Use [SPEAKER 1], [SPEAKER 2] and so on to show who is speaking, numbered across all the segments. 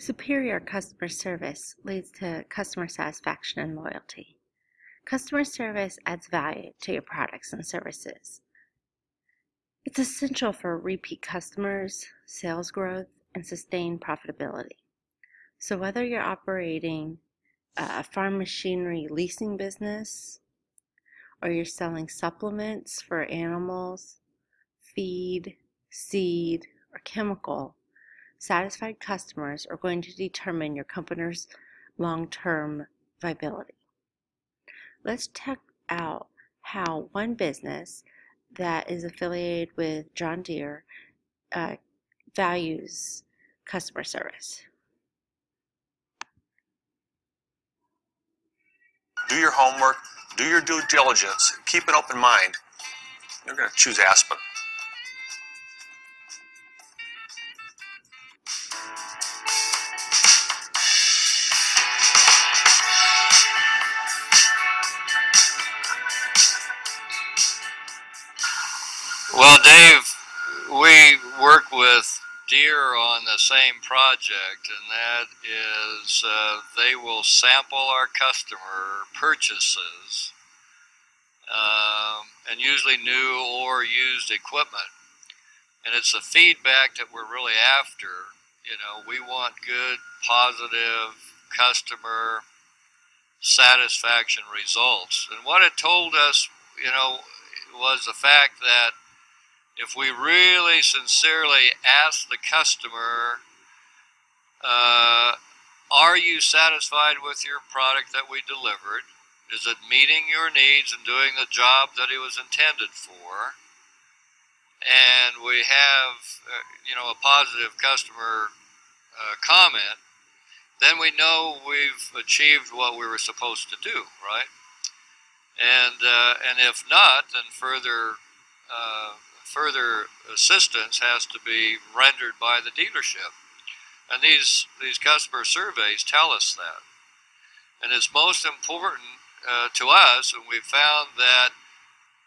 [SPEAKER 1] Superior customer service leads to customer satisfaction and loyalty. Customer service adds value to your products and services. It's essential for repeat customers, sales growth, and sustained profitability. So whether you're operating a farm machinery leasing business, or you're selling supplements for animals, feed, seed, or chemical, satisfied customers are going to determine your company's long-term viability. Let's check out how one business that is affiliated with John Deere uh, values customer service.
[SPEAKER 2] Do your homework, do your due diligence, keep an open mind. You're going to choose Aspen.
[SPEAKER 3] Well, Dave, we work with Deere on the same project, and that is uh, they will sample our customer purchases, um, and usually new or used equipment. And it's the feedback that we're really after. You know, we want good, positive customer satisfaction results. And what it told us, you know, was the fact that if we really sincerely ask the customer, uh, are you satisfied with your product that we delivered? Is it meeting your needs and doing the job that it was intended for? And we have, uh, you know, a positive customer uh, comment, then we know we've achieved what we were supposed to do, right? And uh, and if not, then further uh, further assistance has to be rendered by the dealership. And these, these customer surveys tell us that. And it's most important uh, to us, and we've found that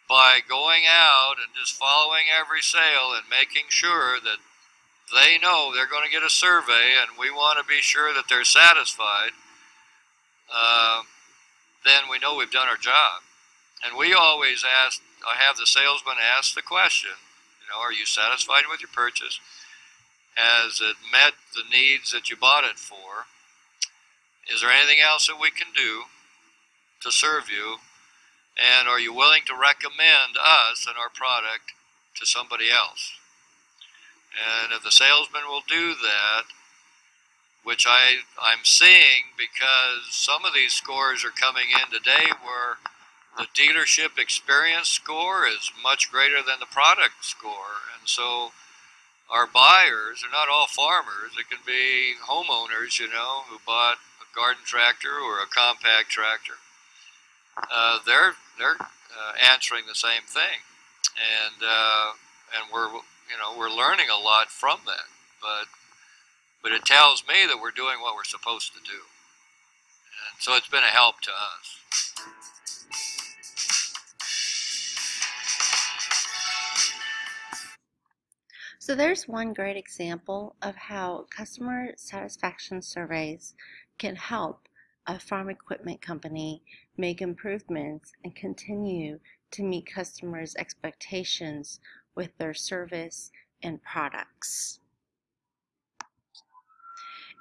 [SPEAKER 3] by going out and just following every sale and making sure that they know they're going to get a survey and we want to be sure that they're satisfied, uh, then we know we've done our job. And we always ask I have the salesman ask the question, you know, are you satisfied with your purchase? Has it met the needs that you bought it for? Is there anything else that we can do to serve you? And are you willing to recommend us and our product to somebody else? And if the salesman will do that, which I, I'm seeing because some of these scores are coming in today where the dealership experience score is much greater than the product score. And so our buyers are not all farmers. It can be homeowners, you know, who bought a garden tractor or a compact tractor. Uh, they're they're uh, answering the same thing, and uh, and we're you know we're learning a lot from that. But but it tells me that we're doing what we're supposed to do, and so it's been a help to us.
[SPEAKER 1] So there's one great example of how customer satisfaction surveys can help a farm equipment company make improvements and continue to meet customers' expectations with their service and products.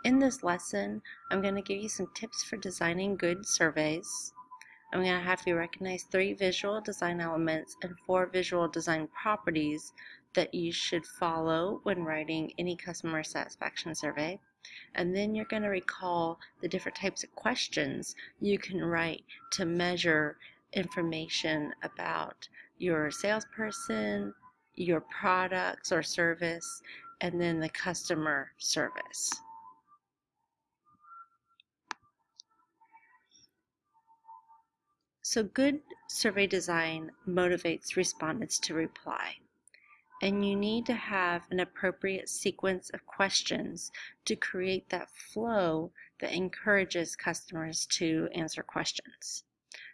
[SPEAKER 1] In this lesson, I'm going to give you some tips for designing good surveys. I'm going to have you recognize three visual design elements and four visual design properties that you should follow when writing any customer satisfaction survey. And then you're going to recall the different types of questions you can write to measure information about your salesperson, your products or service, and then the customer service. So good survey design motivates respondents to reply and you need to have an appropriate sequence of questions to create that flow that encourages customers to answer questions.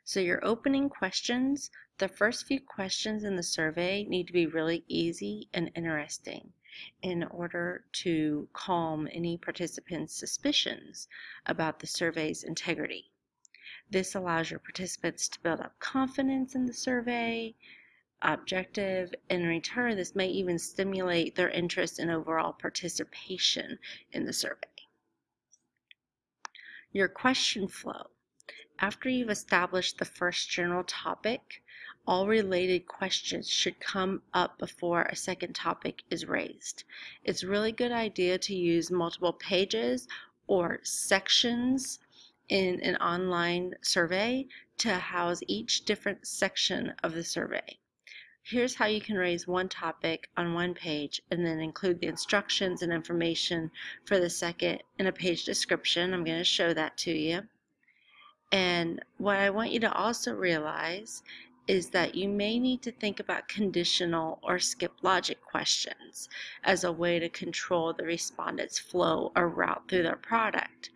[SPEAKER 1] So your opening questions, the first few questions in the survey need to be really easy and interesting. in order to calm any participant's suspicions about the survey's integrity. This allows your participants to build up confidence in the survey objective. In return, this may even stimulate their interest in overall participation in the survey. Your question flow. After you've established the first general topic, all related questions should come up before a second topic is raised. It's a really good idea to use multiple pages or sections in an online survey to house each different section of the survey. Here's how you can raise one topic on one page and then include the instructions and information for the second in a page description. I'm going to show that to you. And what I want you to also realize is that you may need to think about conditional or skip logic questions as a way to control the respondent's flow or route through their product.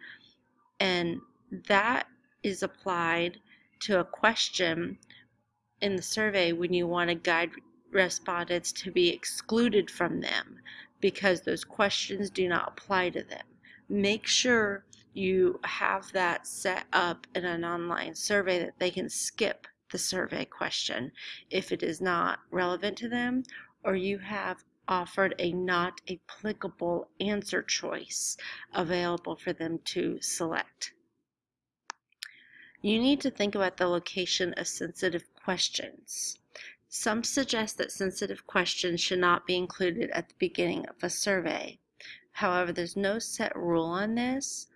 [SPEAKER 1] And that is applied to a question in the survey when you want to guide respondents to be excluded from them because those questions do not apply to them. Make sure you have that set up in an online survey that they can skip the survey question if it is not relevant to them or you have offered a not applicable answer choice available for them to select. You need to think about the location of sensitive questions. Some suggest that sensitive questions should not be included at the beginning of a survey. However, there's no set rule on this.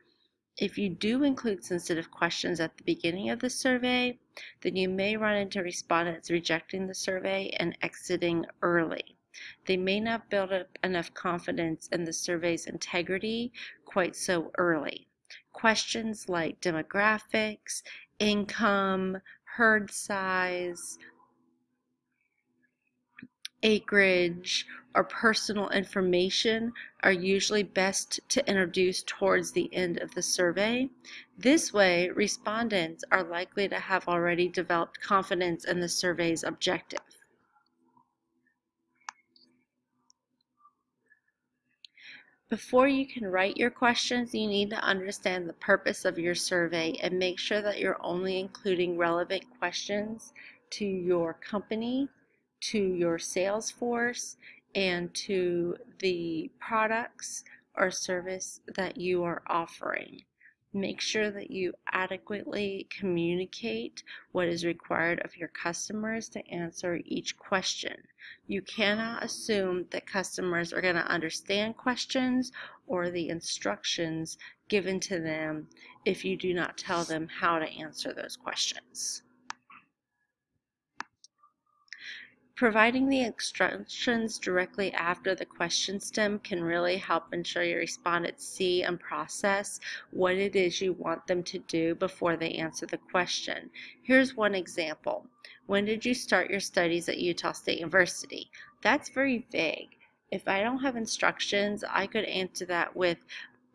[SPEAKER 1] If you do include sensitive questions at the beginning of the survey, then you may run into respondents rejecting the survey and exiting early. They may not build up enough confidence in the survey's integrity quite so early. Questions like demographics, income, herd size, acreage, or personal information are usually best to introduce towards the end of the survey. This way, respondents are likely to have already developed confidence in the survey's objective. Before you can write your questions, you need to understand the purpose of your survey and make sure that you're only including relevant questions to your company, to your sales force, and to the products or service that you are offering. Make sure that you adequately communicate what is required of your customers to answer each question. You cannot assume that customers are going to understand questions or the instructions given to them if you do not tell them how to answer those questions. Providing the instructions directly after the question stem can really help ensure your respondents see and process what it is you want them to do before they answer the question. Here's one example. When did you start your studies at Utah State University? That's very vague. If I don't have instructions, I could answer that with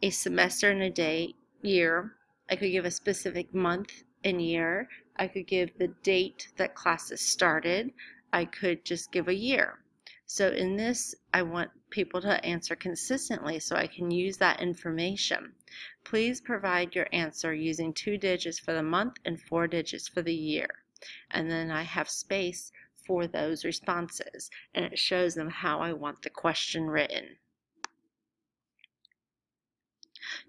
[SPEAKER 1] a semester and a day, year. I could give a specific month and year. I could give the date that classes started. I could just give a year. So in this, I want people to answer consistently so I can use that information. Please provide your answer using two digits for the month and four digits for the year. And then I have space for those responses and it shows them how I want the question written.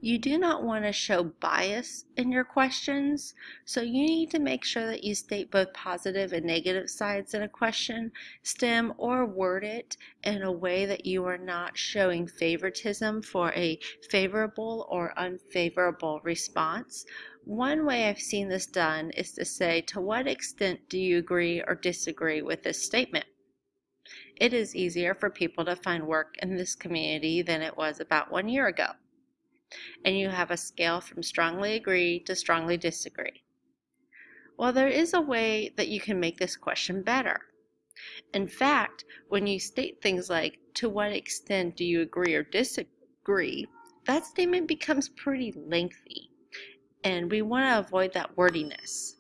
[SPEAKER 1] You do not want to show bias in your questions, so you need to make sure that you state both positive and negative sides in a question stem or word it in a way that you are not showing favoritism for a favorable or unfavorable response. One way I've seen this done is to say, to what extent do you agree or disagree with this statement? It is easier for people to find work in this community than it was about one year ago and you have a scale from strongly agree to strongly disagree. Well, there is a way that you can make this question better. In fact, when you state things like, to what extent do you agree or disagree, that statement becomes pretty lengthy. And we want to avoid that wordiness.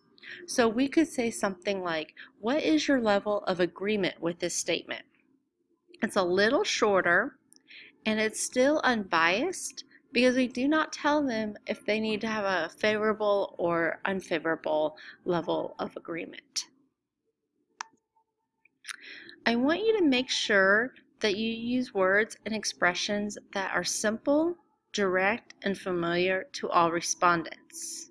[SPEAKER 1] So we could say something like, what is your level of agreement with this statement? It's a little shorter And it's still unbiased because we do not tell them if they need to have a favorable or unfavorable level of agreement. I want you to make sure that you use words and expressions that are simple, direct, and familiar to all respondents.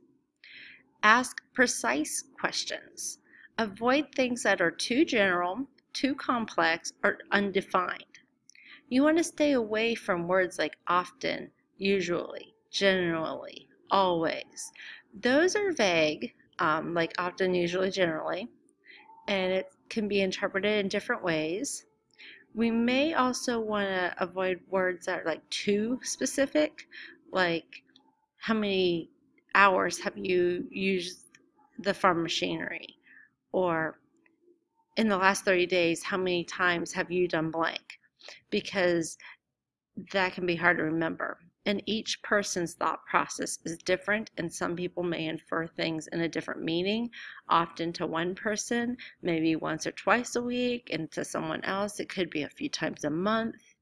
[SPEAKER 1] Ask precise questions. Avoid things that are too general, too complex, or undefined. You want to stay away from words like often, usually, generally, always. Those are vague, um, like often, usually, generally, and it can be interpreted in different ways. We may also want to avoid words that are like too specific, like how many hours have you used the farm machinery? Or in the last 30 days, how many times have you done blank? Because that can be hard to remember. And each person's thought process is different, and some people may infer things in a different meaning, often to one person, maybe once or twice a week, and to someone else, it could be a few times a month.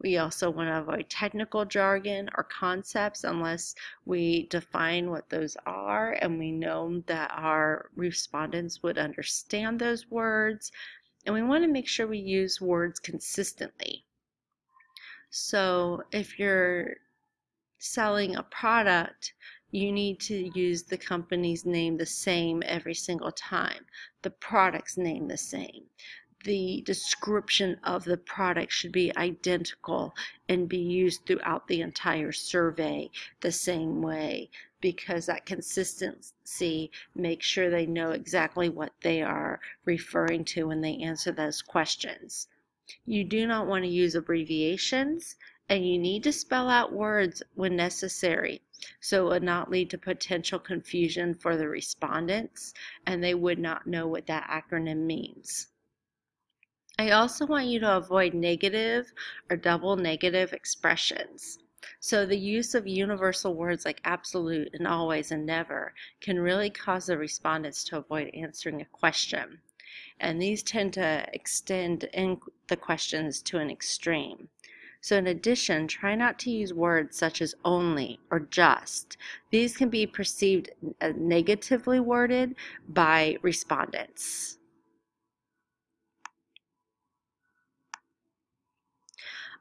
[SPEAKER 1] We also want to avoid technical jargon or concepts unless we define what those are and we know that our respondents would understand those words. And we want to make sure we use words consistently. So if you're selling a product, you need to use the company's name the same every single time, the product's name the same. The description of the product should be identical and be used throughout the entire survey the same way because that consistency makes sure they know exactly what they are referring to when they answer those questions. You do not want to use abbreviations and you need to spell out words when necessary so it would not lead to potential confusion for the respondents and they would not know what that acronym means. I also want you to avoid negative or double negative expressions. So the use of universal words like absolute and always and never can really cause the respondents to avoid answering a question. And these tend to extend the questions to an extreme. So in addition, try not to use words such as only or just. These can be perceived as negatively worded by respondents.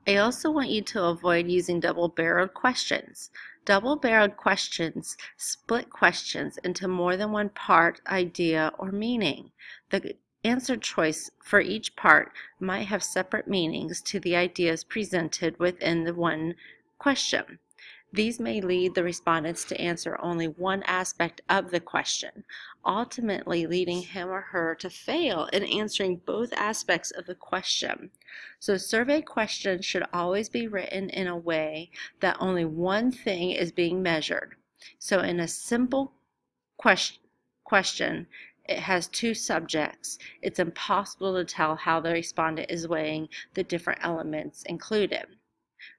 [SPEAKER 1] I also want you to avoid using double-barreled questions. Double-barreled questions split questions into more than one part, idea, or meaning. The answer choice for each part might have separate meanings to the ideas presented within the one question. These may lead the respondents to answer only one aspect of the question, ultimately leading him or her to fail in answering both aspects of the question. So survey questions should always be written in a way that only one thing is being measured. So in a simple question, question it has two subjects. It's impossible to tell how the respondent is weighing the different elements included.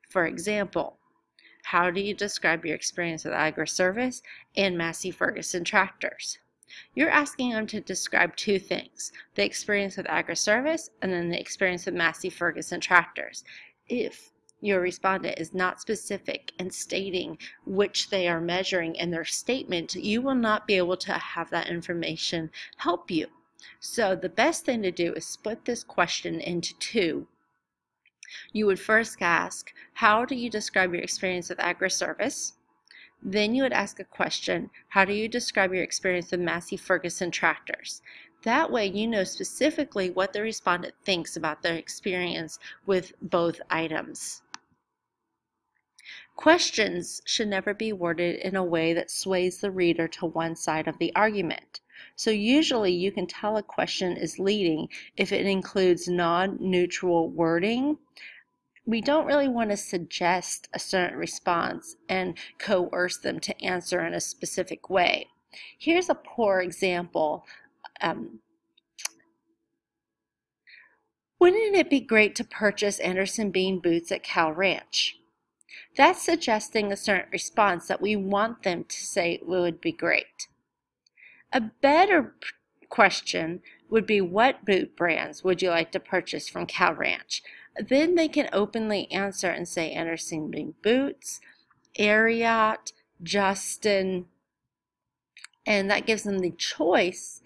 [SPEAKER 1] For example, how do you describe your experience with Agri Service and Massey Ferguson tractors? You're asking them to describe two things, the experience with Agri Service and then the experience with Massey Ferguson tractors. If your respondent is not specific in stating which they are measuring in their statement, you will not be able to have that information help you. So the best thing to do is split this question into two. You would first ask, how do you describe your experience with Agriservice? Then you would ask a question, how do you describe your experience with Massey Ferguson tractors? That way you know specifically what the respondent thinks about their experience with both items. Questions should never be worded in a way that sways the reader to one side of the argument. So usually you can tell a question is leading if it includes non-neutral wording. We don't really want to suggest a certain response and coerce them to answer in a specific way. Here's a poor example. Um, Wouldn't it be great to purchase Anderson Bean boots at Cal Ranch? That's suggesting a certain response that we want them to say would be great. A better question would be what boot brands would you like to purchase from Cal Ranch? then they can openly answer and say Anderson Boots, Ariat, Justin, and that gives them the choice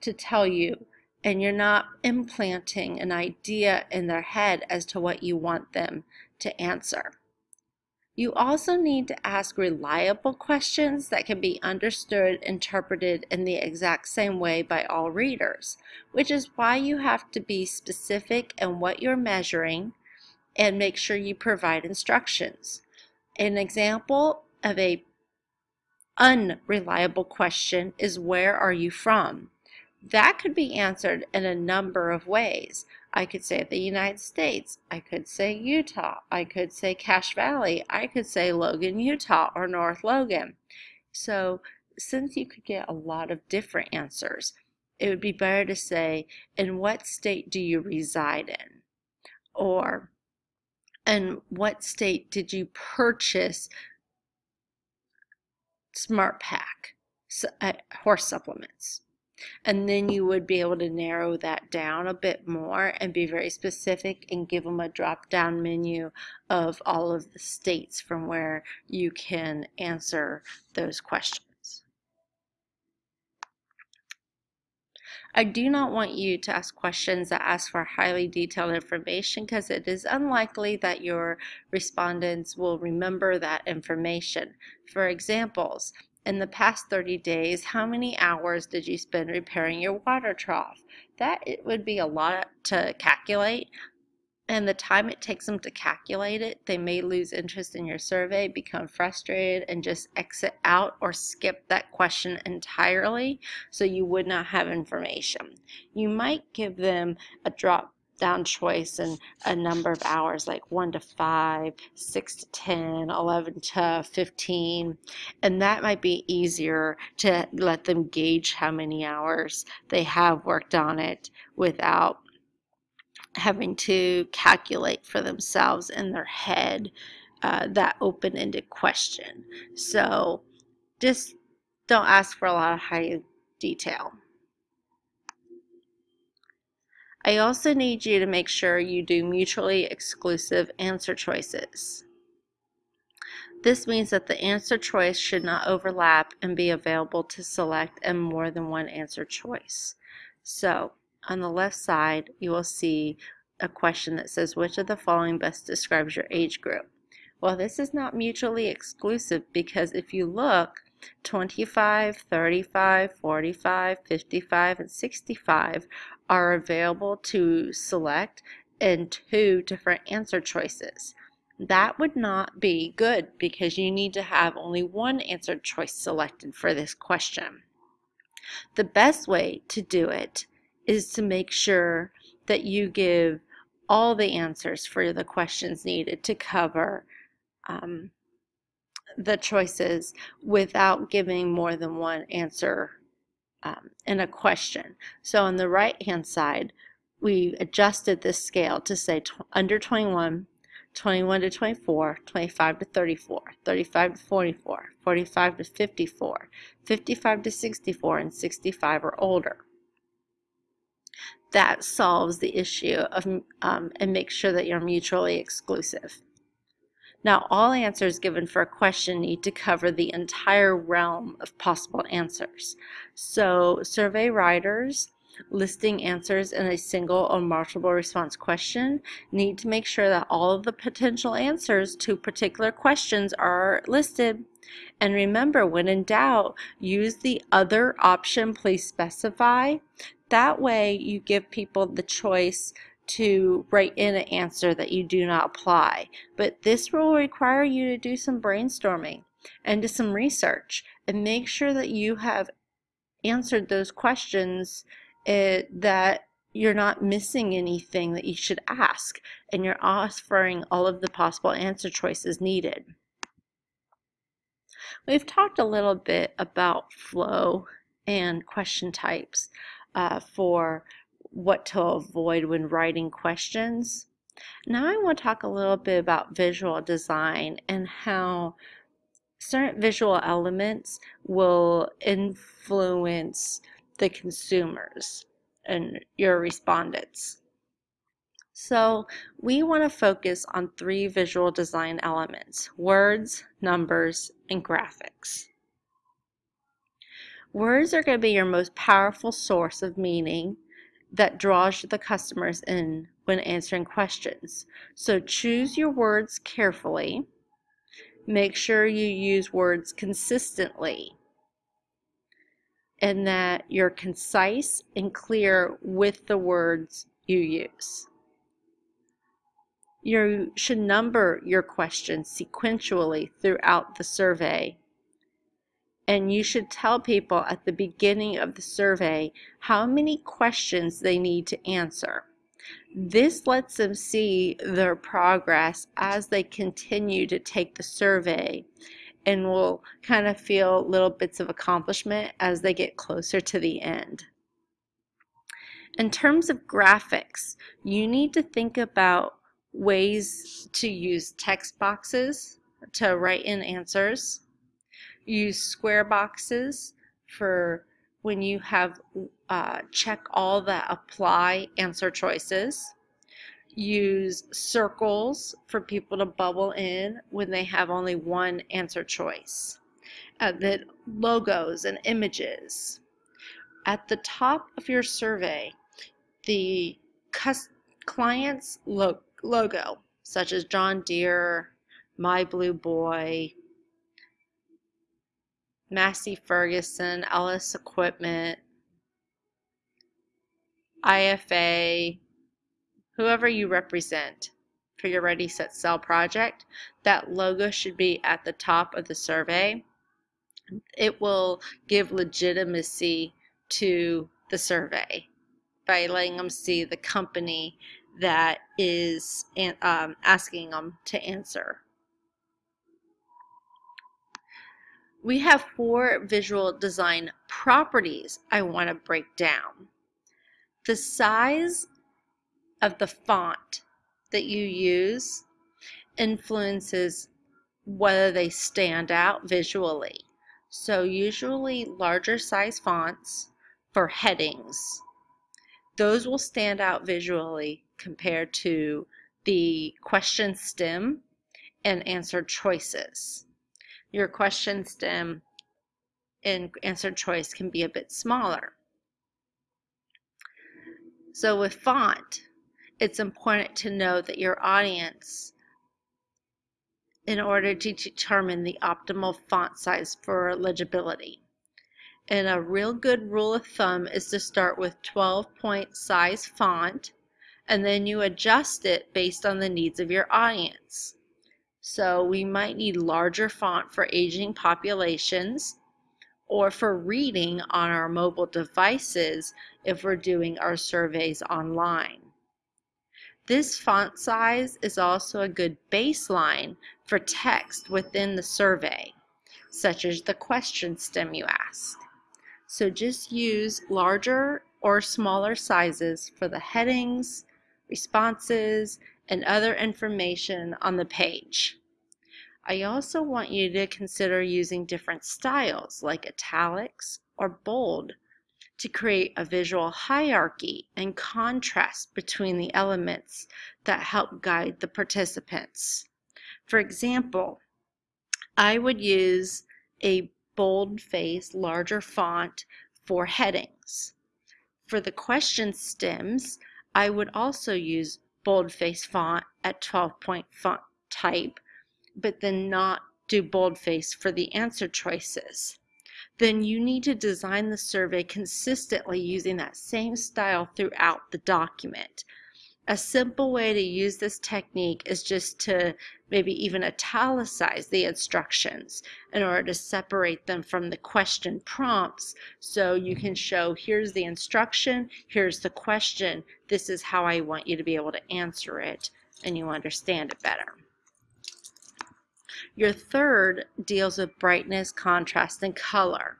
[SPEAKER 1] to tell you and you're not implanting an idea in their head as to what you want them to answer. You also need to ask reliable questions that can be understood, interpreted in the exact same way by all readers, which is why you have to be specific in what you're measuring and make sure you provide instructions. An example of a unreliable question is where are you from? That could be answered in a number of ways. I could say the United States. I could say Utah. I could say Cache Valley. I could say Logan, Utah or North Logan. So since you could get a lot of different answers, it would be better to say, in what state do you reside in? Or, in what state did you purchase SmartPak uh, horse supplements? And then you would be able to narrow that down a bit more and be very specific and give them a drop down menu of all of the states from where you can answer those questions. I do not want you to ask questions that ask for highly detailed information because it is unlikely that your respondents will remember that information. For examples, in the past 30 days, how many hours did you spend repairing your water trough? That it would be a lot to calculate, and the time it takes them to calculate it, they may lose interest in your survey, become frustrated, and just exit out or skip that question entirely so you would not have information. You might give them a drop down choice and a number of hours like 1 to 5, 6 to 10, 11 to 15. And that might be easier to let them gauge how many hours they have worked on it without having to calculate for themselves in their head uh, that open ended question. So just don't ask for a lot of high detail. I also need you to make sure you do mutually exclusive answer choices. This means that the answer choice should not overlap and be available to select in more than one answer choice. So, on the left side, you will see a question that says, which of the following best describes your age group? Well, this is not mutually exclusive because if you look, 25, 35, 45, 55, and 65 are available to select in two different answer choices. That would not be good because you need to have only one answer choice selected for this question. The best way to do it is to make sure that you give all the answers for the questions needed to cover um, the choices without giving more than one answer um, in a question. So on the right hand side, we adjusted this scale to say under 21, 21 to 24, 25 to 34, 35 to 44, 45 to 54, 55 to 64, and 65 or older. That solves the issue of um, and makes sure that you're mutually exclusive. Now, all answers given for a question need to cover the entire realm of possible answers. So, survey writers listing answers in a single or multiple response question need to make sure that all of the potential answers to particular questions are listed. And remember, when in doubt, use the other option, please specify. That way, you give people the choice to write in an answer that you do not apply. But this will require you to do some brainstorming and do some research and make sure that you have answered those questions uh, that you're not missing anything that you should ask and you're offering all of the possible answer choices needed. We've talked a little bit about flow and question types uh, for what to avoid when writing questions. Now I want to talk a little bit about visual design and how certain visual elements will influence the consumers and your respondents. So we want to focus on three visual design elements, words, numbers, and graphics. Words are going to be your most powerful source of meaning that draws the customers in when answering questions. So choose your words carefully. Make sure you use words consistently and that you're concise and clear with the words you use. You should number your questions sequentially throughout the survey. And you should tell people at the beginning of the survey how many questions they need to answer. This lets them see their progress as they continue to take the survey and will kind of feel little bits of accomplishment as they get closer to the end. In terms of graphics, you need to think about ways to use text boxes to write in answers. Use square boxes for when you have uh, check all the apply answer choices. Use circles for people to bubble in when they have only one answer choice. Uh, then logos and images. At the top of your survey, the client's look logo, such as John Deere, My Blue Boy, Massey Ferguson, Ellis Equipment, IFA, whoever you represent for your Ready Set Sell project, that logo should be at the top of the survey. It will give legitimacy to the survey by letting them see the company that is um, asking them to answer. We have four visual design properties I want to break down. The size of the font that you use influences whether they stand out visually. So usually larger size fonts for headings. Those will stand out visually compared to the question stem and answer choices. Your question stem and answer choice can be a bit smaller. So with font, it's important to know that your audience, in order to determine the optimal font size for legibility. And a real good rule of thumb is to start with 12 point size font and then you adjust it based on the needs of your audience. So we might need larger font for aging populations or for reading on our mobile devices if we're doing our surveys online. This font size is also a good baseline for text within the survey, such as the question stem you asked. So just use larger or smaller sizes for the headings, responses, and other information on the page. I also want you to consider using different styles like italics or bold to create a visual hierarchy and contrast between the elements that help guide the participants. For example, I would use a bold-face, larger font for headings. For the question stems, I would also use boldface font at 12 point font type, but then not do boldface for the answer choices. Then you need to design the survey consistently using that same style throughout the document. A simple way to use this technique is just to maybe even italicize the instructions in order to separate them from the question prompts so you can mm-hmm. show here's the instruction, here's the question, this is how I want you to be able to answer it and you understand it better. Your third deals with brightness, contrast, and color.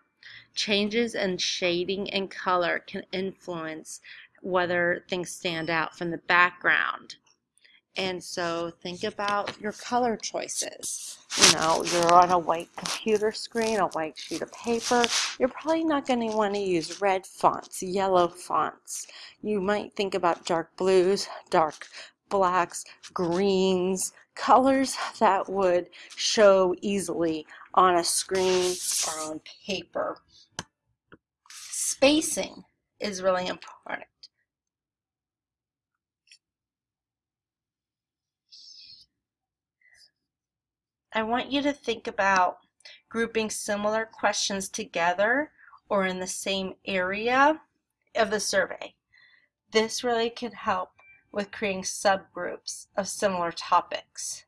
[SPEAKER 1] Changes in shading and color can influence whether things stand out from the background. And so think about your color choices. You know, you're on a white computer screen, a white sheet of paper. You're probably not going to want to use red fonts, yellow fonts. You might think about dark blues, dark blacks, greens, colors that would show easily on a screen or on paper. Spacing is really important. I want you to think about grouping similar questions together or in the same area of the survey. This really can help with creating subgroups of similar topics.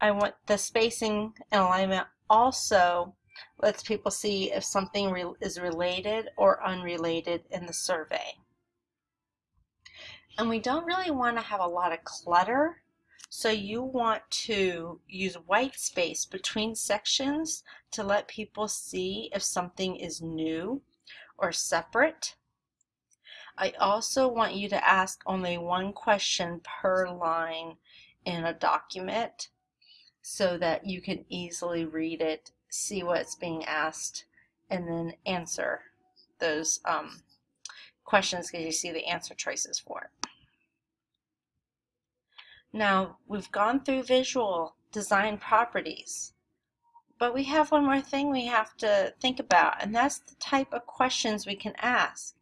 [SPEAKER 1] I want the spacing and alignment also lets people see if something re is related or unrelated in the survey. And we don't really want to have a lot of clutter so you want to use white space between sections to let people see if something is new or separate. I also want you to ask only one question per line in a document so that you can easily read it, see what's being asked, and then answer those um, questions because you see the answer choices for it. Now, we've gone through visual design properties, but we have one more thing we have to think about, and that's the type of questions we can ask.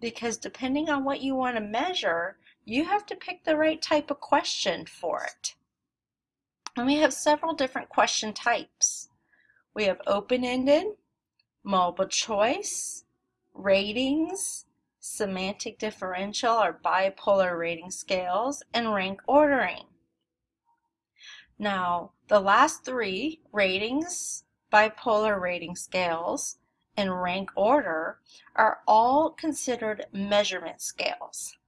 [SPEAKER 1] Because depending on what you want to measure, you have to pick the right type of question for it. And we have several different question types. We have open-ended, multiple choice, ratings, semantic differential or bipolar rating scales, and rank ordering. Now, the last three, ratings, bipolar rating scales, and rank order, are all considered measurement scales.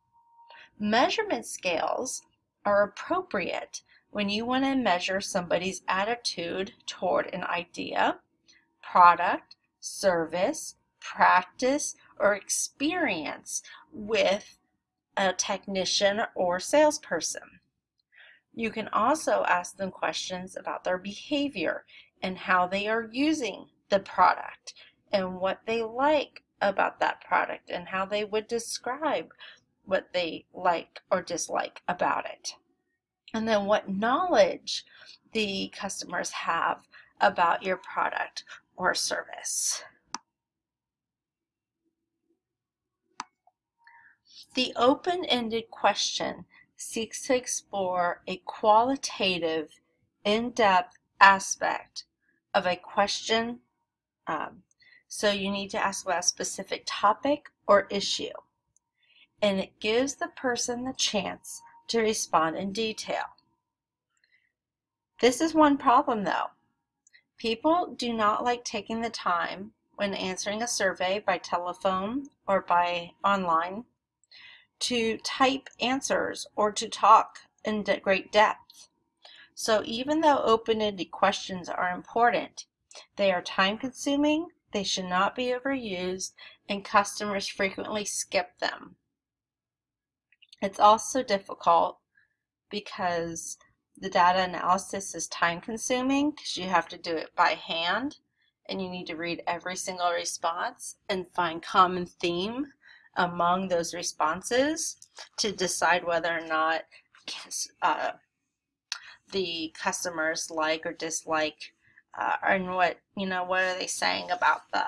[SPEAKER 1] Measurement scales are appropriate when you want to measure somebody's attitude toward an idea, product, service, practice, or experience with a technician or salesperson. You can also ask them questions about their behavior and how they are using the product and what they like about that product and how they would describe what they like or dislike about it. And then what knowledge the customers have about your product or service. The open-ended question seeks to explore a qualitative, in-depth aspect of a question. Um, so you need to ask about a specific topic or issue. And it gives the person the chance to respond in detail. This is one problem though. People do not like taking the time when answering a survey by telephone or by online to type answers or to talk in great depth. So even though open-ended questions are important, they are time-consuming, they should not be overused, and customers frequently skip them. It's also difficult because the data analysis is time-consuming because you have to do it by hand and you need to read every single response and find common theme among those responses to decide whether or not uh, the customers like or dislike uh, and what you know what are they saying about the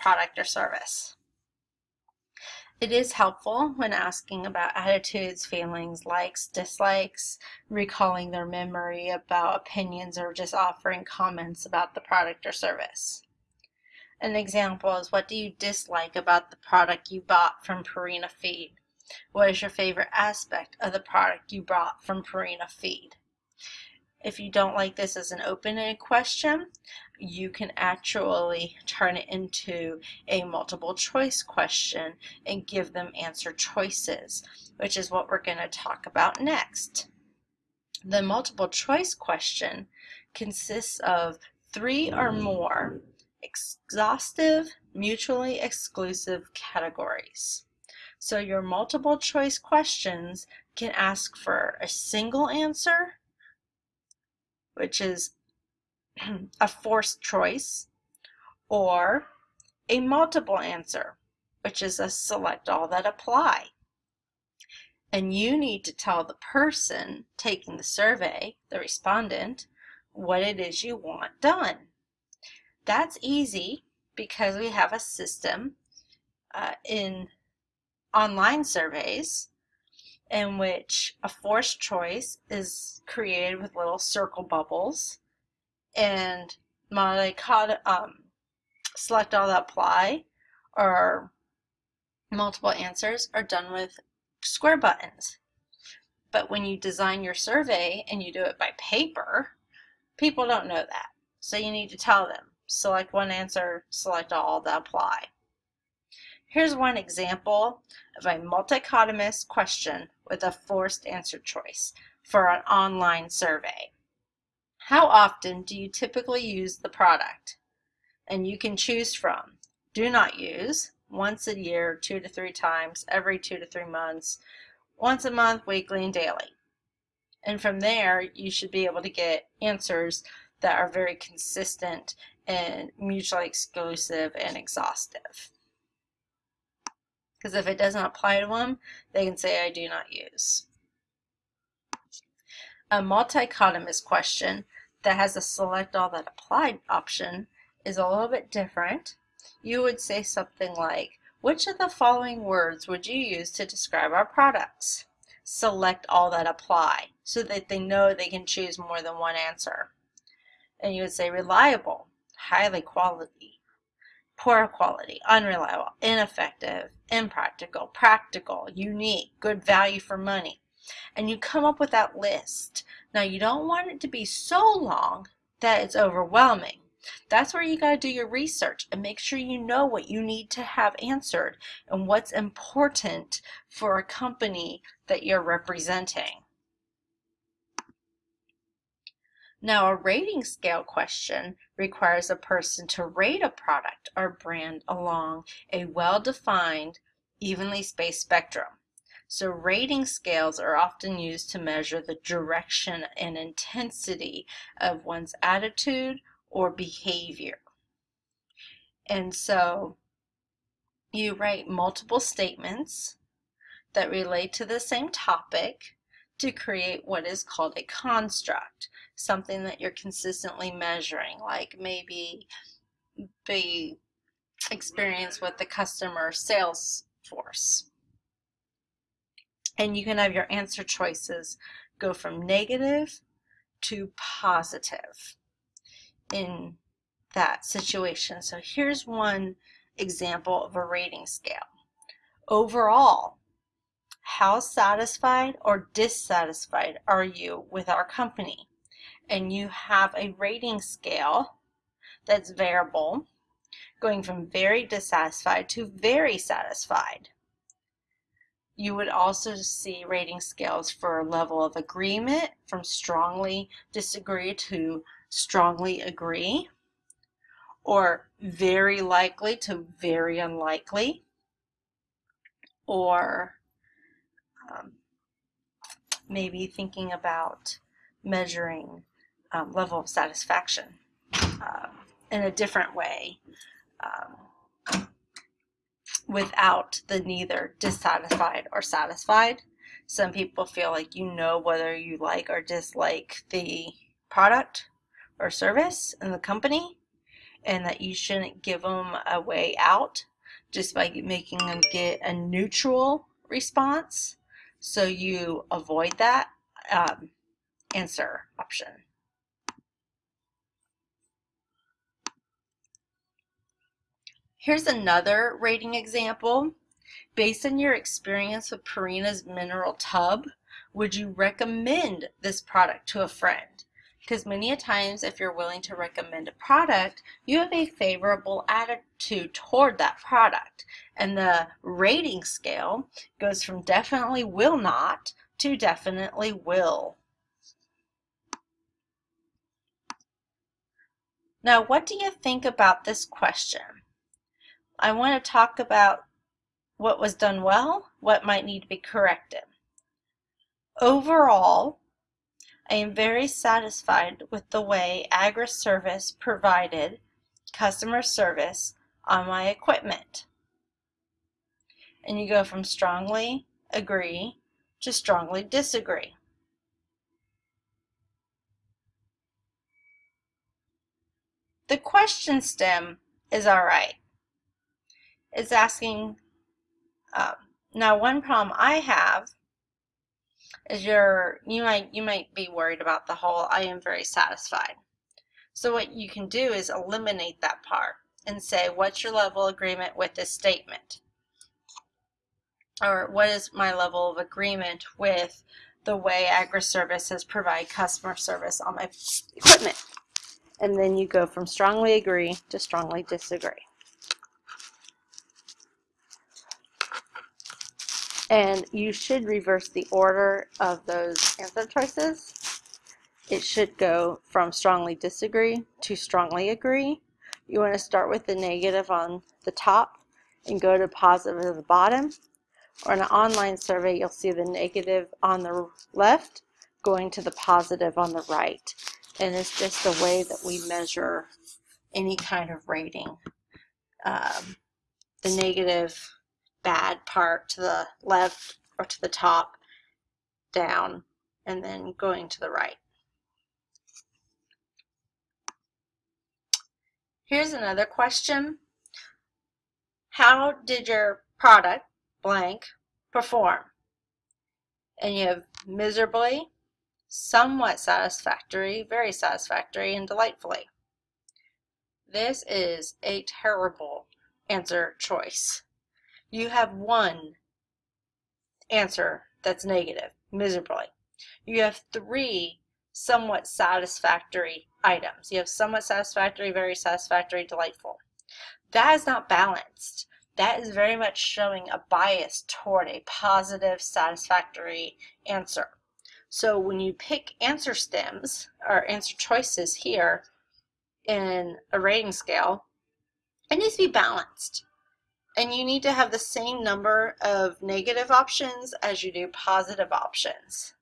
[SPEAKER 1] product or service. It is helpful when asking about attitudes, feelings, likes, dislikes, recalling their memory about opinions, or just offering comments about the product or service. An example is what do you dislike about the product you bought from Purina Feed? What is your favorite aspect of the product you bought from Purina Feed? If you don't like this as an open-ended question, you can actually turn it into a multiple choice question and give them answer choices, which is what we're going to talk about next. The multiple choice question consists of three or more exhaustive, mutually exclusive categories. So your multiple choice questions can ask for a single answer, which is a forced choice, or a multiple answer, which is a select all that apply. And you need to tell the person taking the survey, the respondent, what it is you want done. That's easy because we have a system uh, in online surveys in which a forced choice is created with little circle bubbles and my um, select all that apply or multiple answers are done with square buttons. But when you design your survey and you do it by paper, people don't know that. So you need to tell them, select one answer, select all that apply. Here's one example of a multichotomous question with a forced answer choice for an online survey. How often do you typically use the product? And you can choose from do not use, once a year, two to three times, every two to three months, once a month, weekly, and daily. And from there, you should be able to get answers that are very consistent and mutually exclusive and exhaustive. Because if it doesn't apply to them, they can say, I do not use. A multichotomous question that has a select all that applied option is a little bit different. You would say something like, which of the following words would you use to describe our products? Select all that apply so that they know they can choose more than one answer. And you would say reliable, highly quality, poor quality, unreliable, ineffective, impractical, practical, unique, good value for money. And you come up with that list. Now you don't want it to be so long that it's overwhelming. That's where you got to do your research and make sure you know what you need to have answered and what's important for a company that you're representing. Now, a rating scale question requires a person to rate a product or brand along a well-defined, evenly spaced spectrum. So rating scales are often used to measure the direction and intensity of one's attitude or behavior. And so you write multiple statements that relate to the same topic to create what is called a construct, something that you're consistently measuring, like maybe the experience with the customer sales force. And you can have your answer choices go from negative to positive in that situation. So here's one example of a rating scale. Overall, how satisfied or dissatisfied are you with our company? And you have a rating scale that's variable, going from very dissatisfied to very satisfied. You would also see rating scales for level of agreement from strongly disagree to strongly agree, or very likely to very unlikely, or um, maybe thinking about measuring um, level of satisfaction uh, in a different way um, without the neither dissatisfied or satisfied. Some people feel like you know whether you like or dislike the product or service in the company and that you shouldn't give them a way out just by making them get a neutral response so you avoid that um, answer option. Here's another rating example. Based on your experience with Purina's mineral tub, would you recommend this product to a friend? Because many a times if you're willing to recommend a product, you have a favorable attitude toward that product. And the rating scale goes from definitely will not to definitely will. Now, what do you think about this question? I want to talk about what was done well, what might need to be corrected. Overall, I am very satisfied with the way AgriService provided customer service on my equipment. And you go from strongly agree to strongly disagree. The question stem is all right. It's asking, um, now one problem I have is your, you might, you might be worried about the whole, I am very satisfied. So what you can do is eliminate that part and say, what's your level of agreement with this statement? Or what is my level of agreement with the way AgriServices provide customer service on my equipment? And then you go from strongly agree to strongly disagree. And you should reverse the order of those answer choices. It should go from strongly disagree to strongly agree. You want to start with the negative on the top and go to positive at the bottom. Or in an online survey, you'll see the negative on the left going to the positive on the right. And it's just a way that we measure any kind of rating. Um, the negative bad part to the left or to the top, down, and then going to the right. Here's another question. How did your product, blank, perform? And you have miserably, somewhat satisfactory, very satisfactory, and delightfully. This is a terrible answer choice you have one answer that's negative, miserably. You have three somewhat satisfactory items. You have somewhat satisfactory, very satisfactory, delightful. That is not balanced. That is very much showing a bias toward a positive, satisfactory answer. So when you pick answer stems or answer choices here in a rating scale, it needs to be balanced and you need to have the same number of negative options as you do positive options.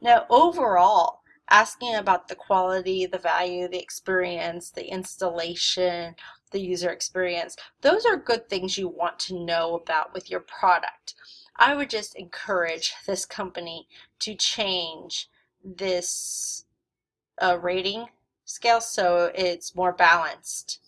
[SPEAKER 1] Now overall, asking about the quality, the value, the experience, the installation, the user experience, those are good things you want to know about with your product. I would just encourage this company to change this uh, rating scale so it's more balanced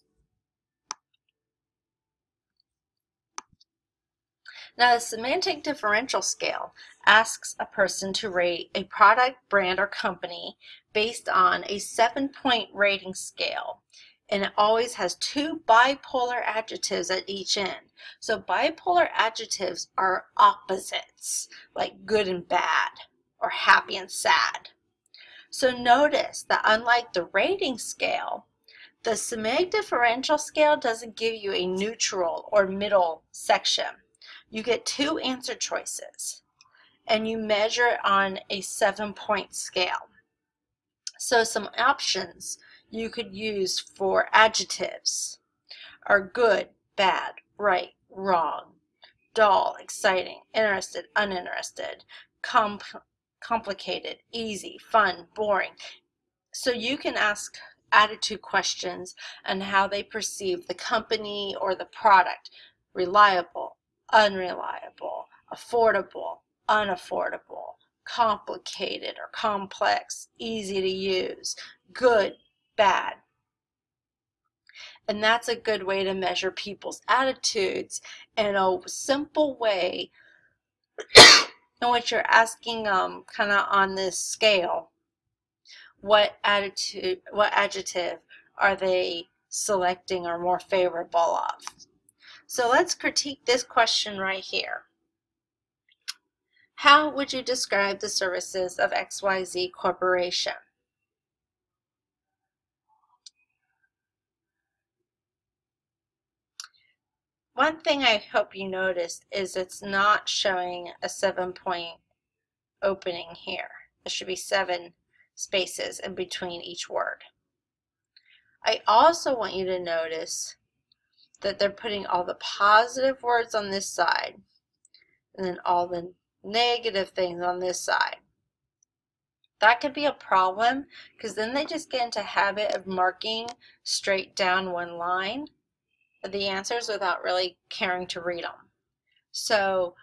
[SPEAKER 1] Now, the semantic differential scale asks a person to rate a product, brand, or company based on a seven-point rating scale. And it always has two bipolar adjectives at each end. So bipolar adjectives are opposites, like good and bad, or happy and sad. So notice that unlike the rating scale, the semantic differential scale doesn't give you a neutral or middle section you get two answer choices and you measure it on a seven point scale. So some options you could use for adjectives are good, bad, right, wrong, dull, exciting, interested, uninterested, comp complicated, easy, fun, boring. So you can ask attitude questions and how they perceive the company or the product, reliable, unreliable, affordable, unaffordable, complicated or complex, easy to use, good, bad. And that's a good way to measure people's attitudes in a simple way in which you're asking um kind of on this scale what attitude what adjective are they selecting or more favorable of so let's critique this question right here. How would you describe the services of XYZ Corporation? One thing I hope you noticed is it's not showing a seven point opening here. There should be seven spaces in between each word. I also want you to notice that they're putting all the positive words on this side and then all the negative things on this side. That could be a problem because then they just get into habit of marking straight down one line the answers without really caring to read them. So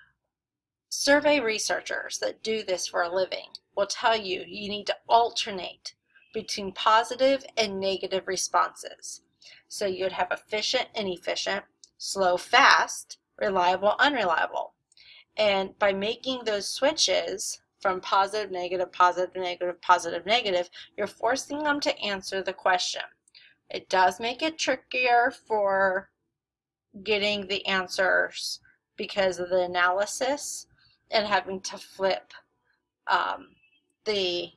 [SPEAKER 1] survey researchers that do this for a living will tell you you need to alternate between positive and negative responses. So you'd have efficient, inefficient, slow, fast, reliable, unreliable. And by making those switches from positive, negative, positive, negative, positive, negative, you're forcing them to answer the question. It does make it trickier for getting the answers because of the analysis and having to flip um, the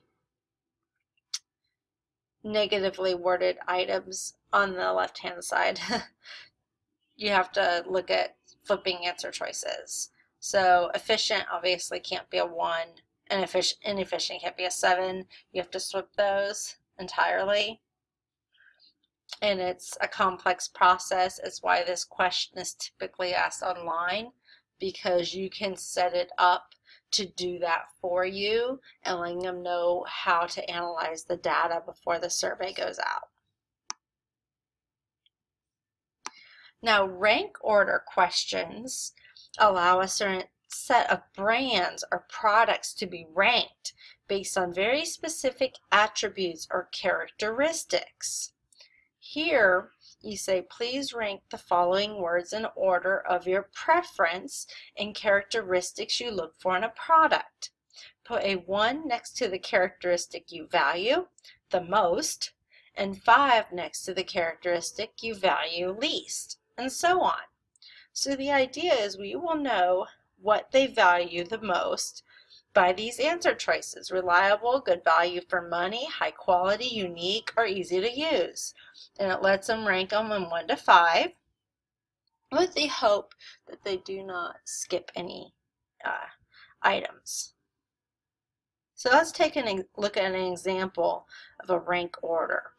[SPEAKER 1] negatively worded items on the left hand side. you have to look at flipping answer choices. So efficient obviously can't be a 1 and inefficient can't be a 7. You have to flip those entirely and it's a complex process. It's why this question is typically asked online because you can set it up to do that for you and letting them know how to analyze the data before the survey goes out. Now, rank order questions allow a certain set of brands or products to be ranked based on very specific attributes or characteristics. Here, you say, please rank the following words in order of your preference and characteristics you look for in a product. Put a 1 next to the characteristic you value the most, and 5 next to the characteristic you value least, and so on. So the idea is we will know what they value the most by these answer choices. Reliable, good value for money, high quality, unique, or easy to use and it lets them rank them in 1 to 5 with the hope that they do not skip any uh, items. So let's take a look at an example of a rank order.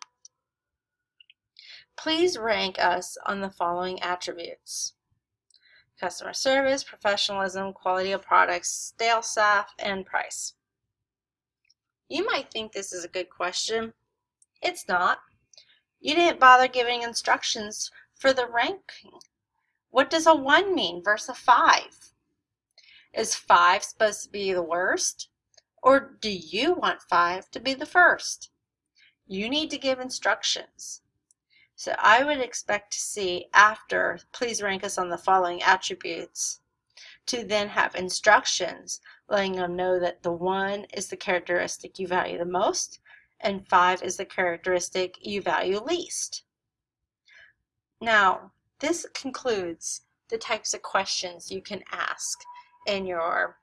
[SPEAKER 1] Please rank us on the following attributes. Customer service, professionalism, quality of products, stale staff, and price. You might think this is a good question. It's not. You didn't bother giving instructions for the ranking. What does a 1 mean versus a 5? Is 5 supposed to be the worst? Or do you want 5 to be the first? You need to give instructions. So I would expect to see after, please rank us on the following attributes, to then have instructions letting them know that the 1 is the characteristic you value the most, and 5 is the characteristic you value least. Now, this concludes the types of questions you can ask in your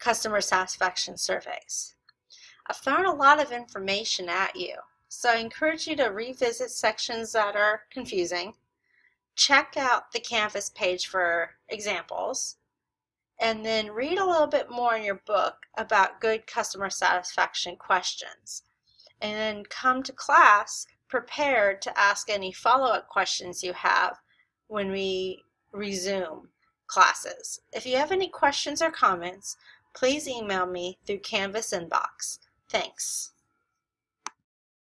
[SPEAKER 1] customer satisfaction surveys. I've thrown a lot of information at you, so I encourage you to revisit sections that are confusing, check out the Canvas page for examples, and then read a little bit more in your book about good customer satisfaction questions. And then come to class prepared to ask any follow-up questions you have when we resume classes. If you have any questions or comments, please email me through Canvas inbox. Thanks.